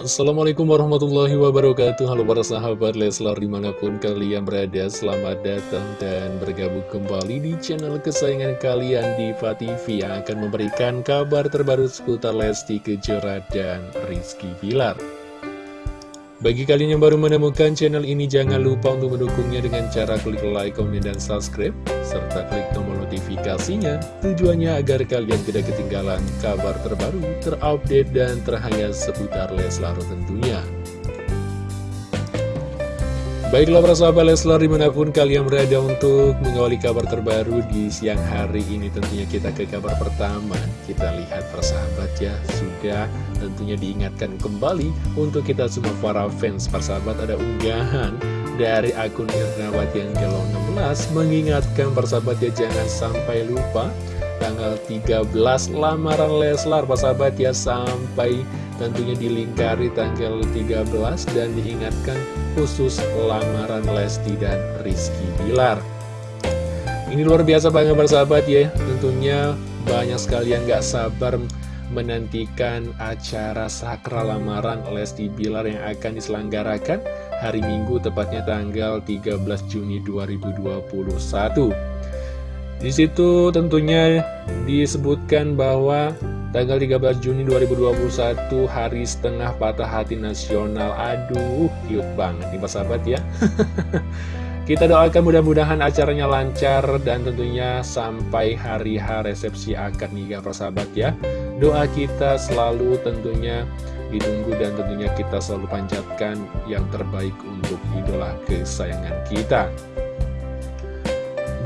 Assalamualaikum warahmatullahi wabarakatuh. Halo para sahabat Leslar di mana pun kalian berada Selamat datang dan bergabung kembali di channel kesayangan kalian Diva TV Yang akan memberikan kabar terbaru seputar Lesti Kejora dan Rizky Bilar bagi kalian yang baru menemukan channel ini, jangan lupa untuk mendukungnya dengan cara klik like, komen, dan subscribe, serta klik tombol notifikasinya, tujuannya agar kalian tidak ketinggalan kabar terbaru, terupdate, dan terhangat seputar Leslar tentunya. Baiklah para sahabat Leslar di mana pun kalian berada untuk mengawali kabar terbaru di siang hari ini Tentunya kita ke kabar pertama. Kita lihat para sahabat ya Sudah tentunya diingatkan kembali Untuk kita semua para fans. Para sahabat ada unggahan dari akun Irnawati yang Gelo 16 Mengingatkan para sahabat ya jangan sampai lupa Tanggal 13 lamaran Leslar Para sahabat ya sampai tentunya dilingkari tanggal 13 dan diingatkan khusus lamaran Lesti dan Rizky Bilar. Ini luar biasa banget bersahabat ya, tentunya banyak sekali yang gak sabar menantikan acara sakral lamaran Lesti Bilar yang akan diselenggarakan hari Minggu tepatnya tanggal 13 Juni 2021. Di situ tentunya disebutkan bahwa Tanggal 13 Juni 2021 hari setengah patah hati nasional. Aduh cute banget nih sahabat ya. Kita doakan mudah-mudahan acaranya lancar dan tentunya sampai hari H resepsi akad nikah persahabat ya. Doa kita selalu tentunya ditunggu dan tentunya kita selalu panjatkan yang terbaik untuk idola kesayangan kita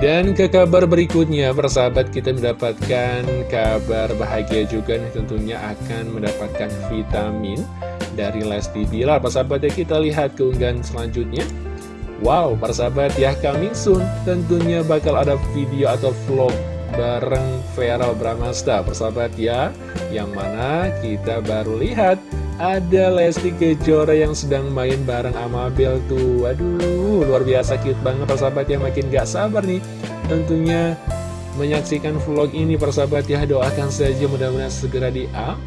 dan ke kabar berikutnya, persahabat kita mendapatkan kabar bahagia juga nih tentunya akan mendapatkan vitamin dari Lesti Bilar. Persahabat ya kita lihat keunggahan selanjutnya. Wow, persahabat ya coming soon tentunya bakal ada video atau vlog bareng Vera Bramasta persahabat ya. Yang mana kita baru lihat ada Lesti Kejora yang sedang main bareng Amabel tuh. Waduh, luar biasa cute banget persahabat ya Makin gak sabar nih tentunya menyaksikan vlog ini persahabat ya. Doakan saja mudah-mudahan segera di up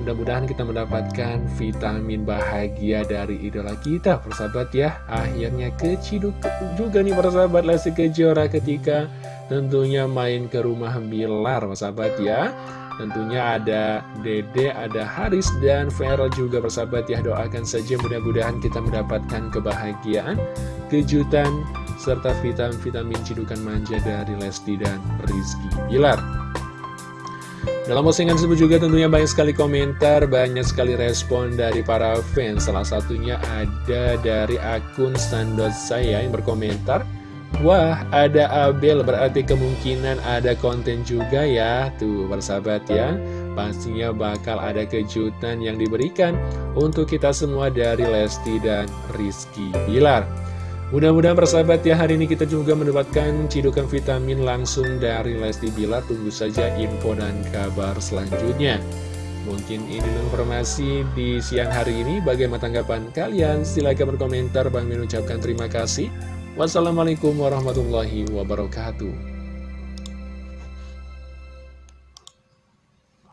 Mudah-mudahan kita mendapatkan vitamin bahagia dari idola kita persahabat ya. Akhirnya keciduk juga nih persahabat Lesti Kejora ketika tentunya main ke rumah Bilar persahabat ya. Tentunya ada Dede, ada Haris, dan Vera juga bersahabat ya. Doakan saja mudah-mudahan kita mendapatkan kebahagiaan, kejutan, serta vitamin-vitamin cidukan manja dari Lesti dan Rizky Bilar dalam postingan tersebut juga tentunya banyak sekali komentar, banyak sekali respon dari para fans. Salah satunya ada dari akun standar saya yang berkomentar, Wah, ada Abel, berarti kemungkinan ada konten juga ya. Tuh, bersahabat ya. Pastinya bakal ada kejutan yang diberikan untuk kita semua dari Lesti dan Rizky Bilar. Mudah-mudahan persahabat ya, hari ini kita juga mendapatkan cidukan vitamin langsung dari Lesti Bilar. Tunggu saja info dan kabar selanjutnya. Mungkin ini informasi di siang hari ini. Bagaimana tanggapan kalian? Silahkan berkomentar. Bang mengucapkan terima kasih. Wassalamualaikum warahmatullahi wabarakatuh.